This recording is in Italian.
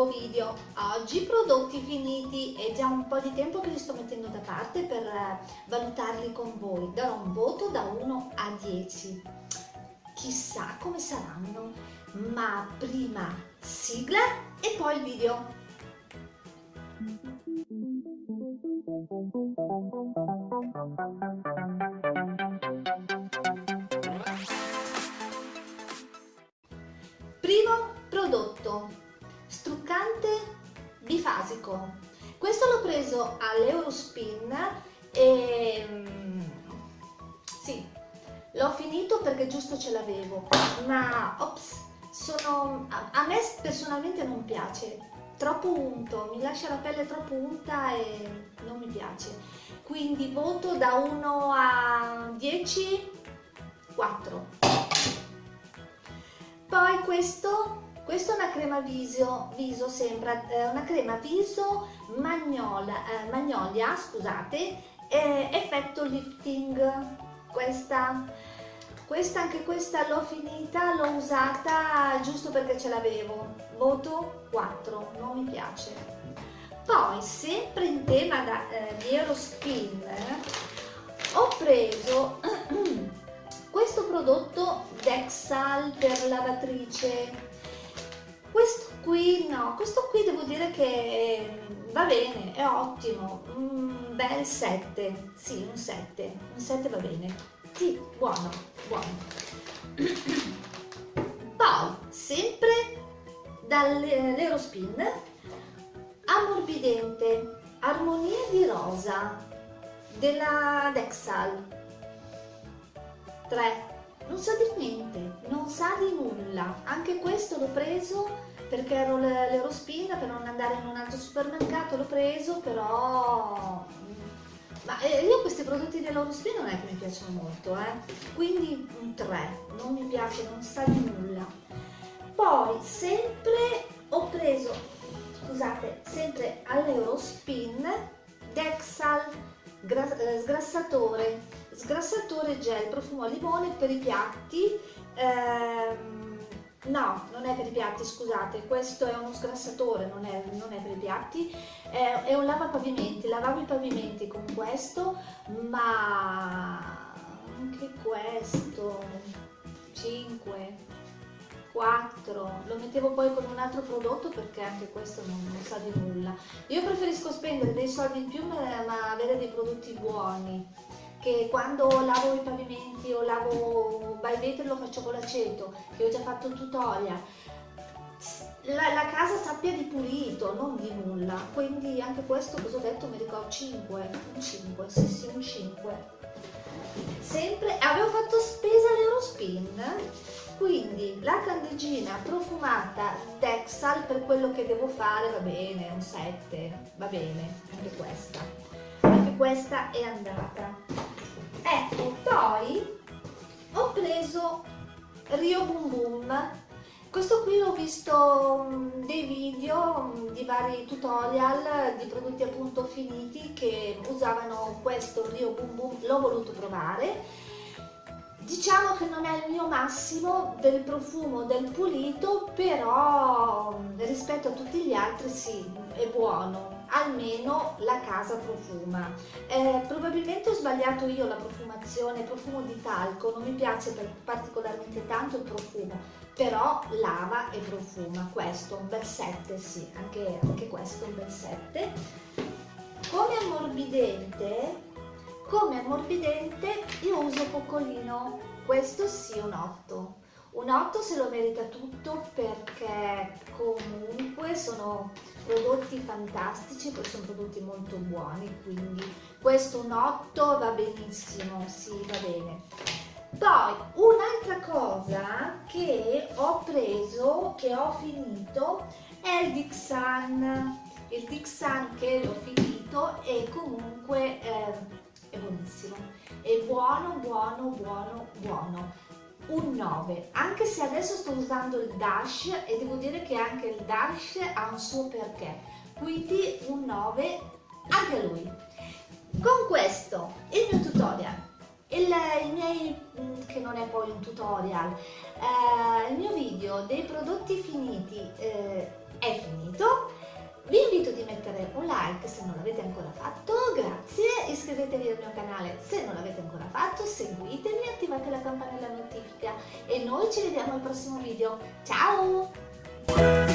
nuovo video. Oggi prodotti finiti, è già un po' di tempo che li sto mettendo da parte per eh, valutarli con voi. Darò un voto da 1 a 10. Chissà come saranno, ma prima sigla e poi il video. Primo bifasico. Questo l'ho preso all'Eurospin e mm, sì, l'ho finito perché giusto ce l'avevo, ma ops, sono, a me personalmente non piace, troppo unto, mi lascia la pelle troppo unta e non mi piace. Quindi voto da 1 a 10, 4. Poi questo, questo è una crema viso, viso sembra eh, una crema viso magnolia, eh, magnolia scusate, eh, effetto lifting. Questa, questa anche questa l'ho finita, l'ho usata giusto perché ce l'avevo. Voto 4, non mi piace. Poi, sempre in tema da, eh, di Eurospin, ho preso questo prodotto Dexal per lavatrice questo qui no questo qui devo dire che va bene è ottimo. Un bel 7 sì un 7 un 7 va bene. Sì buono buono. Poi sempre dall'Eurospin ammorbidente armonia di rosa della Dexal. 3 non sa di niente, sa di nulla. Anche questo l'ho preso perché ero l'Eurospin per non andare in un altro supermercato, l'ho preso però... Ma eh, io questi prodotti dell'Eurospin non è che mi piacciono molto, eh? quindi un 3, non mi piace, non sa di nulla. Poi sempre ho preso, scusate, sempre all'Eurospin Dexal eh, sgrassatore sgrassatore gel profumo a limone per i piatti ehm, no non è per i piatti scusate. Questo è uno sgrassatore non è, non è per i piatti. È, è un lavapavimenti lavavo i pavimenti con questo ma anche questo 5 4 lo mettevo poi con un altro prodotto perché anche questo non, non sa di nulla. Io preferisco spendere dei soldi in più ma, ma avere dei prodotti buoni che quando lavo i pavimenti o lavo by vetro lo faccio con l'aceto, che ho già fatto il tutorial, la, la, casa sappia di pulito, non di nulla. Quindi anche questo, cosa ho detto, mi ricordo 5, un 5, sì sì, un 5. Sempre, avevo fatto spesa all'Eurospin, quindi la candeggina profumata Dexal per quello che devo fare va bene, un 7, va bene, anche questa anche questa è andata ecco poi ho preso Rio Boom Boom questo qui ho visto mm, dei video mm, di vari tutorial di prodotti appunto finiti che usavano questo Rio Boom Boom, l'ho voluto provare. Diciamo che non è il mio massimo del profumo del pulito, però mm, rispetto a tutti gli altri sì, è buono almeno la casa profuma. Eh, probabilmente ho sbagliato io la profumazione, profumo di talco, non mi piace particolarmente tanto il profumo, però lava e profuma, questo un bel 7, sì, anche, anche questo un bel 7. Come ammorbidente, come ammorbidente io uso Pocolino, questo sì un 8 un 8 se lo merita tutto perché comunque sono prodotti fantastici, poi sono prodotti molto buoni, quindi questo un 8 va benissimo, sì va bene. Poi un'altra cosa che ho preso, che ho finito, è il Dixan. Il Dixan che l'ho finito e comunque eh, è buonissimo. È buono, buono, buono, buono un 9, anche se adesso sto usando il Dash e devo dire che anche il Dash ha un suo perché, quindi un 9 anche lui. Con questo il mio tutorial, il, i miei che non è poi un tutorial. Eh, il mio video dei prodotti finiti eh, è finito. Vi invito di mettere un like se non l'avete ancora fatto, grazie, iscrivetevi al mio canale se non l'avete ancora fatto, seguitemi, attivate la campanella notifica e noi ci vediamo al prossimo video. Ciao!